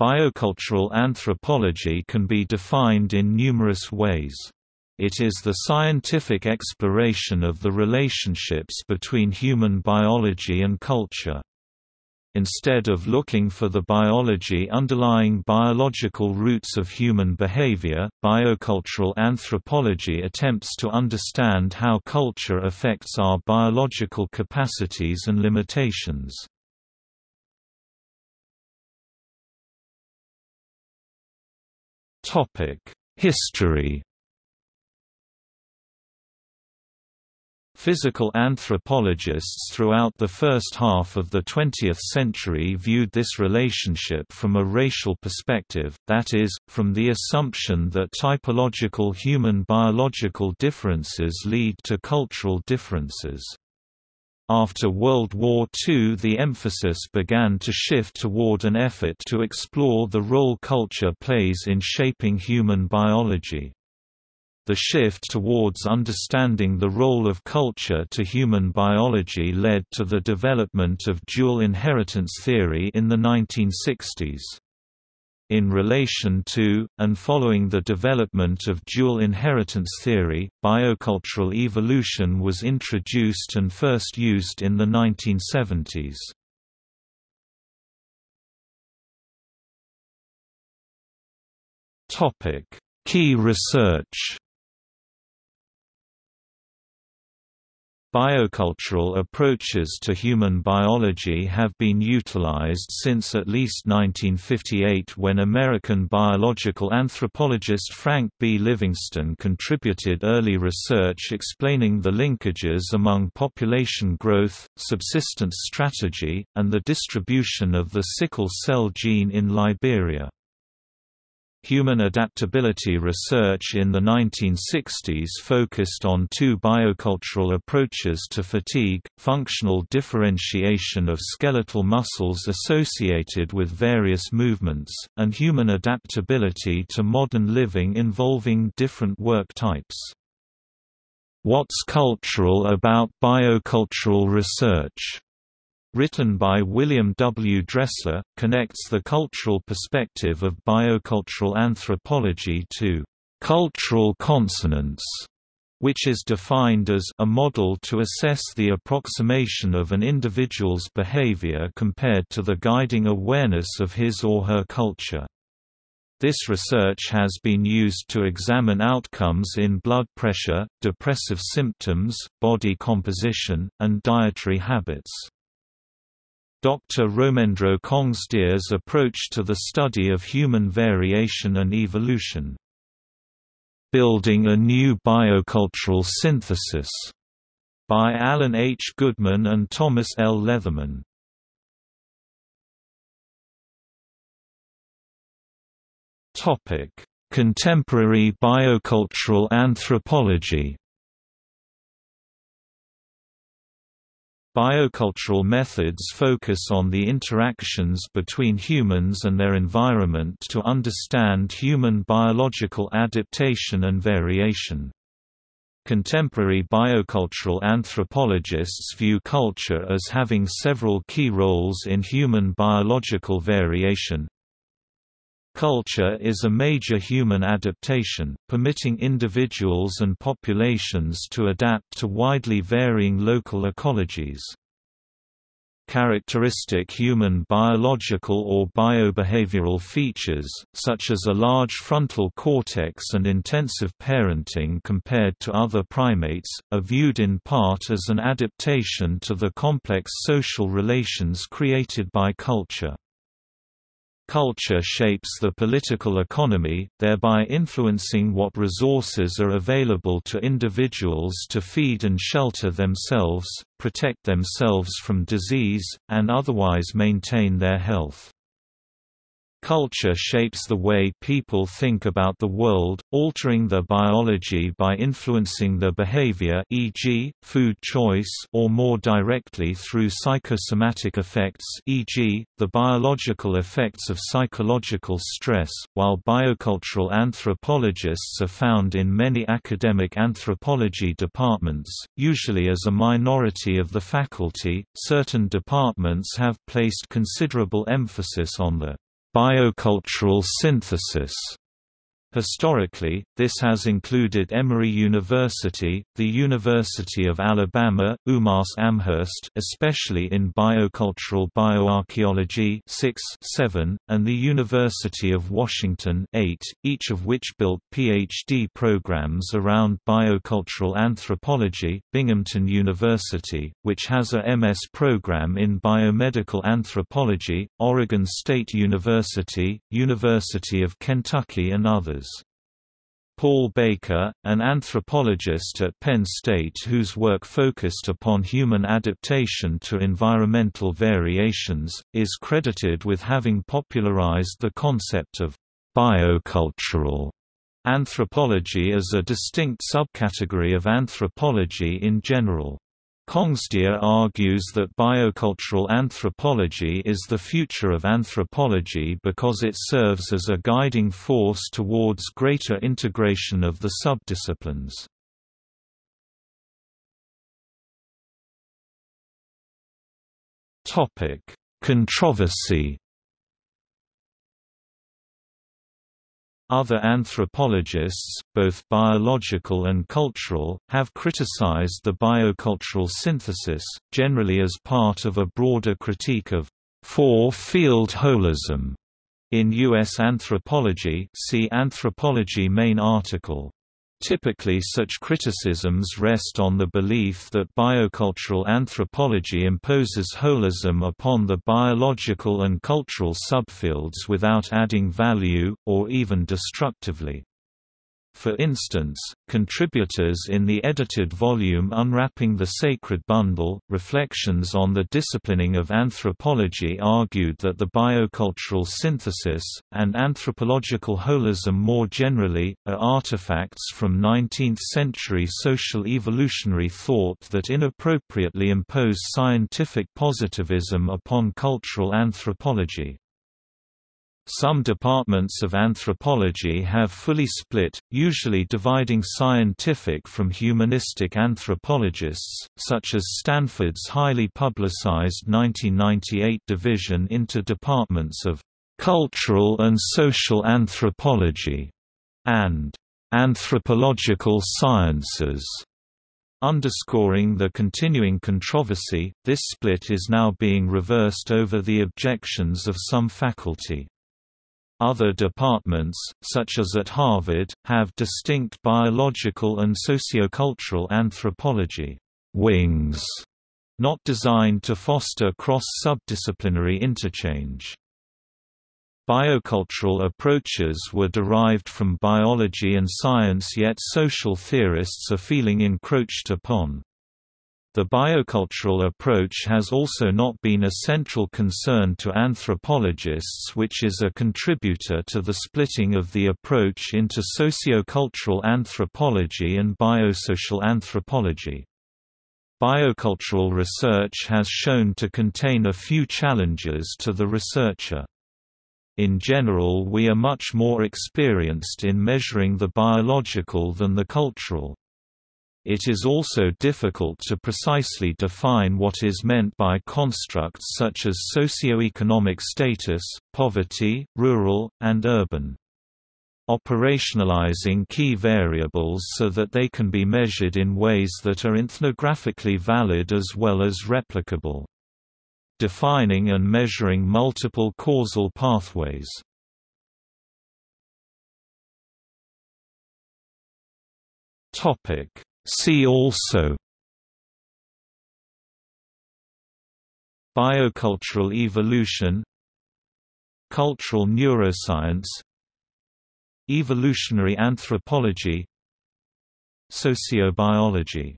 Biocultural anthropology can be defined in numerous ways. It is the scientific exploration of the relationships between human biology and culture. Instead of looking for the biology underlying biological roots of human behavior, biocultural anthropology attempts to understand how culture affects our biological capacities and limitations. History Physical anthropologists throughout the first half of the 20th century viewed this relationship from a racial perspective, that is, from the assumption that typological human biological differences lead to cultural differences. After World War II the emphasis began to shift toward an effort to explore the role culture plays in shaping human biology. The shift towards understanding the role of culture to human biology led to the development of dual inheritance theory in the 1960s. In relation to, and following the development of dual inheritance theory, biocultural evolution was introduced and first used in the 1970s. Key research Biocultural approaches to human biology have been utilized since at least 1958 when American biological anthropologist Frank B. Livingstone contributed early research explaining the linkages among population growth, subsistence strategy, and the distribution of the sickle cell gene in Liberia. Human adaptability research in the 1960s focused on two biocultural approaches to fatigue, functional differentiation of skeletal muscles associated with various movements, and human adaptability to modern living involving different work types. What's cultural about biocultural research? Written by William W. Dressler, connects the cultural perspective of biocultural anthropology to cultural consonance, which is defined as a model to assess the approximation of an individual's behavior compared to the guiding awareness of his or her culture. This research has been used to examine outcomes in blood pressure, depressive symptoms, body composition, and dietary habits. Dr. Romendro Khongsdier's approach to the study of human variation and evolution. Building a New Biocultural Synthesis, by Alan H. Goodman and Thomas L. Leatherman. Contemporary biocultural anthropology Biocultural methods focus on the interactions between humans and their environment to understand human biological adaptation and variation. Contemporary biocultural anthropologists view culture as having several key roles in human biological variation, Culture is a major human adaptation, permitting individuals and populations to adapt to widely varying local ecologies. Characteristic human biological or biobehavioral features, such as a large frontal cortex and intensive parenting compared to other primates, are viewed in part as an adaptation to the complex social relations created by culture. Culture shapes the political economy, thereby influencing what resources are available to individuals to feed and shelter themselves, protect themselves from disease, and otherwise maintain their health. Culture shapes the way people think about the world, altering their biology by influencing their behavior e.g., food choice or more directly through psychosomatic effects e.g., the biological effects of psychological stress. While biocultural anthropologists are found in many academic anthropology departments, usually as a minority of the faculty, certain departments have placed considerable emphasis on the biocultural synthesis Historically, this has included Emory University, the University of Alabama, UMass Amherst especially in biocultural bioarchaeology 6, 7, and the University of Washington 8, each of which built PhD programs around biocultural anthropology, Binghamton University, which has a MS program in biomedical anthropology, Oregon State University, University of Kentucky and others. Paul Baker, an anthropologist at Penn State whose work focused upon human adaptation to environmental variations, is credited with having popularized the concept of biocultural anthropology as a distinct subcategory of anthropology in general. Khongsdier argues that biocultural anthropology is the future of anthropology because it serves as a guiding force towards greater integration of the subdisciplines. Controversy Other anthropologists, both biological and cultural, have criticized the biocultural synthesis, generally as part of a broader critique of four-field holism. In U.S. Anthropology see Anthropology main article. Typically such criticisms rest on the belief that biocultural anthropology imposes holism upon the biological and cultural subfields without adding value, or even destructively. For instance, contributors in the edited volume Unwrapping the Sacred Bundle, Reflections on the Disciplining of Anthropology argued that the biocultural synthesis, and anthropological holism more generally, are artifacts from 19th-century social evolutionary thought that inappropriately impose scientific positivism upon cultural anthropology. Some departments of anthropology have fully split, usually dividing scientific from humanistic anthropologists, such as Stanford's highly publicized 1998 division into departments of cultural and social anthropology and anthropological sciences. Underscoring the continuing controversy, this split is now being reversed over the objections of some faculty. Other departments, such as at Harvard, have distinct biological and sociocultural anthropology wings, not designed to foster cross-subdisciplinary interchange. Biocultural approaches were derived from biology and science yet social theorists are feeling encroached upon. The biocultural approach has also not been a central concern to anthropologists which is a contributor to the splitting of the approach into sociocultural anthropology and biosocial anthropology. Biocultural research has shown to contain a few challenges to the researcher. In general we are much more experienced in measuring the biological than the cultural. It is also difficult to precisely define what is meant by constructs such as socioeconomic status, poverty, rural, and urban. Operationalizing key variables so that they can be measured in ways that are ethnographically valid as well as replicable. Defining and measuring multiple causal pathways. Topic See also. Biocultural evolution. Cultural neuroscience. Evolutionary anthropology. Sociobiology